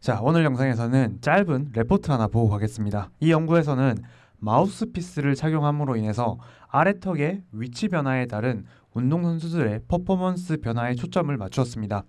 자, 오늘 영상에서는 짧은 레포트 하나 보고 가겠습니다. 이 연구에서는 마우스피스를 착용함으로 인해서 아래턱의 위치 변화에 따른 운동선수들의 퍼포먼스 변화에 초점을 맞추었습니다.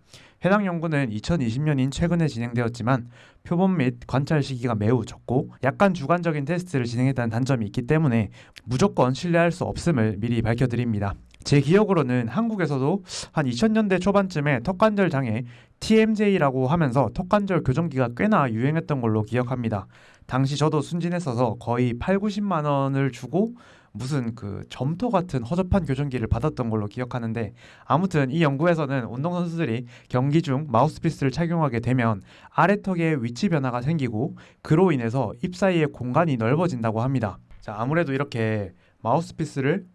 해당 연구는 2020년인 최근에 진행되었지만 표본 및 관찰 시기가 매우 적고 약간 주관적인 테스트를 진행했다는 단점이 있기 때문에 무조건 신뢰할 수 없음을 미리 밝혀드립니다. 제 기억으로는 한국에서도 한 2000년대 초반쯤에 턱관절 장애 TMJ라고 하면서 턱관절 교정기가 꽤나 유행했던 걸로 기억합니다. 당시 저도 순진했어서 거의 8, 90만 원을 주고 무슨 그 점토 같은 허접한 교정기를 받았던 걸로 기억하는데 아무튼 이 연구에서는 운동선수들이 경기 중 마우스피스를 착용하게 되면 아래턱의 위치 변화가 생기고 그로 인해서 입 사이의 공간이 넓어진다고 합니다. 자, 아무래도 이렇게 마우스피스를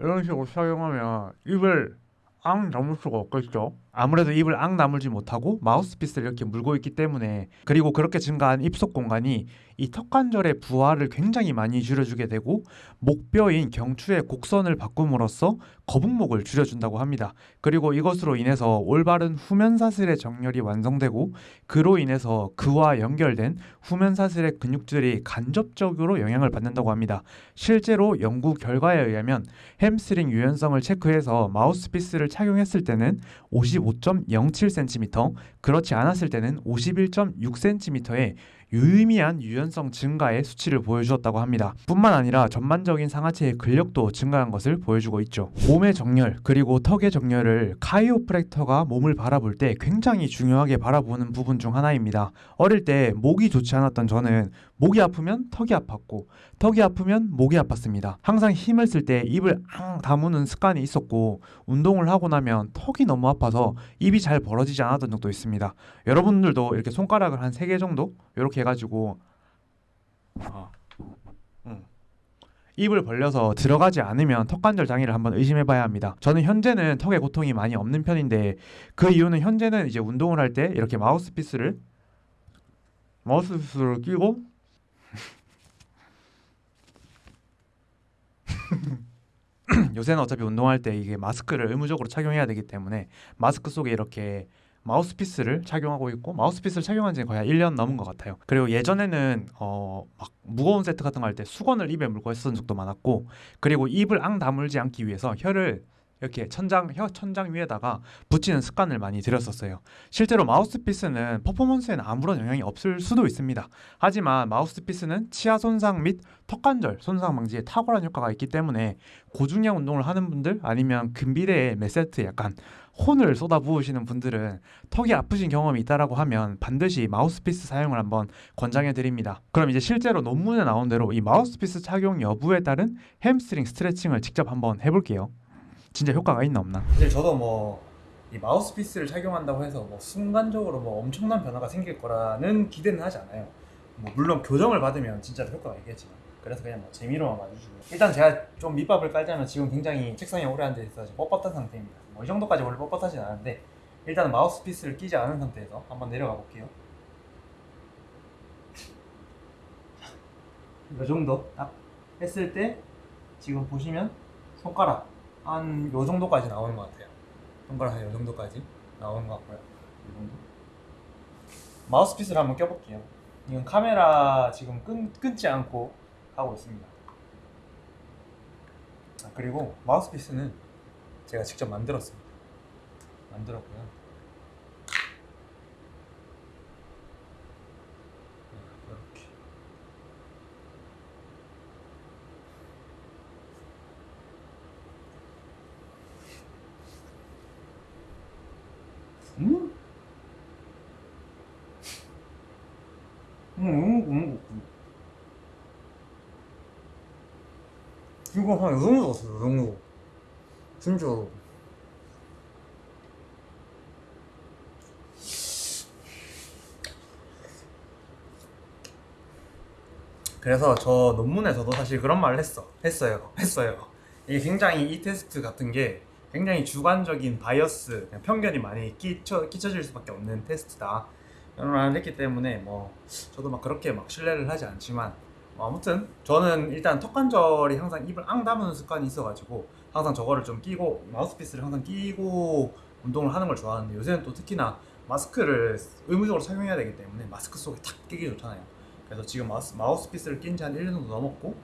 이런 식으로 착용하면 입을 앙 다물 수가 없겠죠. 아무래도 입을 앙 다물지 못하고 마우스피스를 이렇게 물고 있기 때문에 그리고 그렇게 증가한 입속 공간이 이 턱관절의 부하를 굉장히 많이 줄여주게 되고 목뼈인 경추의 곡선을 바꿈으로써 거북목을 줄여준다고 합니다. 그리고 이것으로 인해서 올바른 후면사슬의 정렬이 완성되고 그로 인해서 그와 연결된 후면사슬의 근육들이 간접적으로 영향을 받는다고 합니다. 실제로 연구 결과에 의하면 햄스트링 유연성을 체크해서 마우스피스를 착용했을 때는 55.07cm, 그렇지 않았을 때는 51.6cm의 유의미한 유연성 증가의 수치를 보여주었다고 합니다. 뿐만 아니라 전반적인 상하체의 근력도 증가한 것을 보여주고 있죠. 몸의 정렬 그리고 턱의 정렬을 chiropractor가 몸을 바라볼 때 굉장히 중요하게 바라보는 부분 중 하나입니다. 어릴 때 목이 좋지 않았던 저는 목이 아프면 턱이 아팠고 턱이 아프면 목이 아팠습니다. 항상 힘을 쓸 때 입을 앙 다무는 습관이 있었고 운동을 하고 나면 턱이 너무 아파서 입이 잘 벌어지지 않았던 적도 있습니다. 여러분들도 이렇게 손가락을 한세개 정도 이렇게 해가지고 아, 음. 입을 벌려서 들어가지 않으면 턱관절 장애를 한번 의심해봐야 합니다. 저는 현재는 턱에 고통이 많이 없는 편인데 그 이유는 현재는 이제 운동을 할 때 이렇게 마우스피스를 마우스피스를 끼고 요새는 어차피 운동할 때 이게 마스크를 의무적으로 착용해야 되기 때문에 마스크 속에 이렇게 마우스피스를 착용하고 있고 마우스피스를 착용한 지 거의 한 1년 넘은 것 같아요. 그리고 예전에는 어 막 무거운 세트 같은 거 할 때 수건을 입에 물고 했었던 적도 많았고 그리고 입을 앙 다물지 않기 위해서 혀를 이렇게 천장 혀 천장 위에다가 붙이는 습관을 많이 들였었어요. 실제로 마우스피스는 퍼포먼스에는 아무런 영향이 없을 수도 있습니다. 하지만 마우스피스는 치아 손상 및 턱관절 손상 방지에 탁월한 효과가 있기 때문에 고중량 운동을 하는 분들 아니면 근비대에 몇 세트 약간 혼을 쏟아부으시는 분들은 턱이 아프신 경험이 있다라고 하면 반드시 마우스피스 사용을 한번 권장해 드립니다. 그럼 이제 실제로 논문에 나온 대로 이 마우스피스 착용 여부에 따른 햄스트링 스트레칭을 직접 한번 해볼게요. 진짜 효과가 있나 없나? 사실 저도 뭐 이 마우스피스를 착용한다고 해서 뭐 순간적으로 뭐 엄청난 변화가 생길 거라는 기대는 하지 않아요. 뭐 물론 교정을 받으면 진짜로 효과가 있겠지만 그래서 그냥 뭐 재미로만 봐주시고 일단 제가 좀 밑밥을 깔자면 지금 굉장히 책상에 오래 앉아 있어서 뻣뻣한 상태입니다. 뭐 이 정도까지 원래 뻣뻣하진 않은데 일단은 마우스피스를 끼지 않은 상태에서 한번 내려가 볼게요. 이 정도 딱 했을 때 지금 보시면 손가락 한 요 정도까지 나오는 것 같아요. 손가락 한요 정도까지 나오는 것 같고요. 이 정도. 마우스피스를 한번 껴볼게요. 이건 카메라 지금 끈, 끊지 않고 하고 있습니다. 아, 그리고 마우스피스는 제가 직접 만들었습니다. 만들었고요. 이렇게. 음? 음, 음, 음, 음. 이거 한이 정도 같아요, 이 정도. 진짜로. 그래서 저 논문에서도 사실 그런 말을 했어. 했어요. 했어요. 이게 굉장히 이 테스트 같은 게 굉장히 주관적인 bias, 편견이 많이 끼쳐, 끼쳐질 수밖에 없는 테스트다. 이런 말을 했기 때문에 뭐 저도 막 그렇게 막 신뢰를 하지 않지만 뭐 아무튼 저는 일단 턱관절이 항상 입을 앙 다무는 습관이 있어가지고 항상 저거를 좀 끼고 마우스피스를 항상 끼고 운동을 하는 걸 좋아하는데 요새는 또 특히나 마스크를 의무적으로 착용해야 되기 때문에 마스크 속에 탁 끼기 좋잖아요. 그래서 지금 마우스, 마우스피스를 낀 지 한 1년 정도 넘었고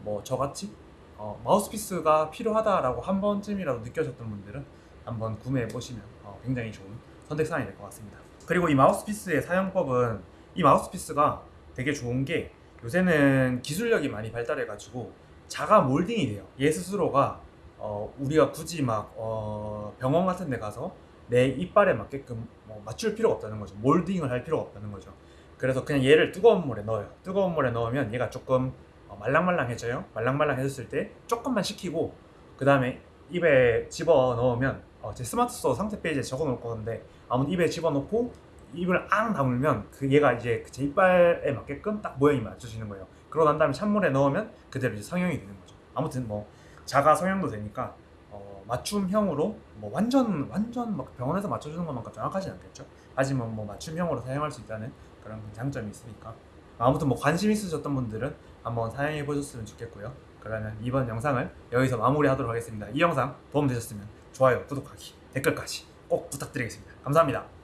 뭐 저같이 어, 마우스피스가 필요하다라고 한 번쯤이라도 느껴졌던 분들은 한번 구매해 보시면 어, 굉장히 좋은 선택사항이 될 것 같습니다. 그리고 이 마우스피스의 사용법은 이 마우스피스가 되게 좋은 게 요새는 기술력이 많이 발달해 가지고 자가 몰딩이 돼요. 얘 스스로가 어, 우리가 굳이 막 어, 병원 같은 데 가서 내 이빨에 맞게끔 뭐 맞출 필요가 없다는 거죠. 몰딩을 할 필요가 없다는 거죠. 그래서 그냥 얘를 뜨거운 물에 넣어요. 뜨거운 물에 넣으면 얘가 조금 어, 말랑말랑해져요. 말랑말랑해졌을 때 조금만 식히고 그 다음에 입에 집어 넣으면 어, 제 스마트 스토어 상세 페이지에 적어 놓을 건데 아무튼 입에 집어 넣고 입을 앙 다물면 그 얘가 이제 제 이빨에 맞게끔 딱 모양이 맞춰지는 거예요. 그러고 난 다음에 찬물에 넣으면 그대로 이제 성형이 되는 거죠. 아무튼 뭐 자가 성형도 되니까 어, 맞춤형으로 뭐 완전 완전 막 병원에서 맞춰주는 것만큼 정확하진 않겠죠. 하지만 뭐 맞춤형으로 사용할 수 있다는 그런 장점이 있으니까 아무튼 뭐 관심 있으셨던 분들은 한번 사용해 보셨으면 좋겠고요. 그러면 이번 영상을 여기서 마무리하도록 하겠습니다. 이 영상 도움 되셨으면 좋아요, 구독하기, 댓글까지 꼭 부탁드리겠습니다. 감사합니다.